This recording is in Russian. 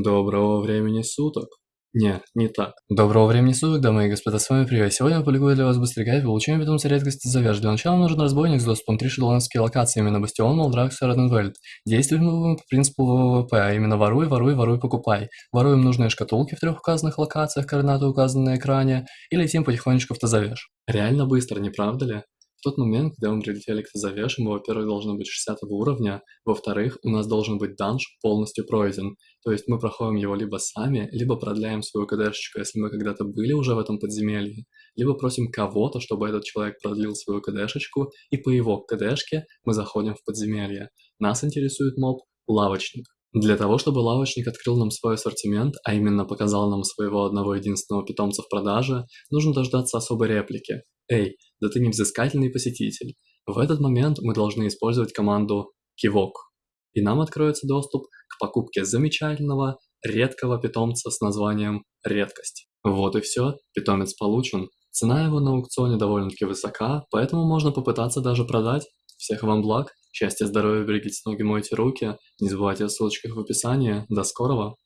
Доброго времени суток. Нет, не так. Доброго времени суток, дамы и господа, с вами Привет. Сегодня я публикую для вас быстрый гайд получения питомца редкости Завяж. Для начала нужен разбойник с доступом 3 шедлонские локации, именно Бастион, Молдракс и Роденвельд. Действуем мы по принципу ВВП, а именно воруй, воруй, воруй, покупай. Воруем нужные шкатулки в трех указанных локациях, координаты указаны на экране, и летим потихонечку в Тазавеж. Реально быстро, не правда ли? В тот момент, когда мы прилетели к Тазавеш, мы, во-первых, должны быть 60 уровня, во-вторых, у нас должен быть данж полностью пройден. То есть мы проходим его либо сами, либо продляем свою КДшечку, если мы когда-то были уже в этом подземелье, либо просим кого-то, чтобы этот человек продлил свою КДшечку, и по его КДшке мы заходим в подземелье. Нас интересует моб лавочник. Для того, чтобы лавочник открыл нам свой ассортимент, а именно показал нам своего одного единственного питомца в продаже, нужно дождаться особой реплики. «Эй, да ты не взыскательный посетитель!» В этот момент мы должны использовать команду «Кивок», и нам откроется доступ к покупке замечательного, редкого питомца с названием «Редкость». Вот и все, питомец получен. Цена его на аукционе довольно-таки высока, поэтому можно попытаться даже продать. Всех вам благ, счастья, здоровья, берегите ноги, мойте руки, не забывайте о ссылочках в описании. До скорого!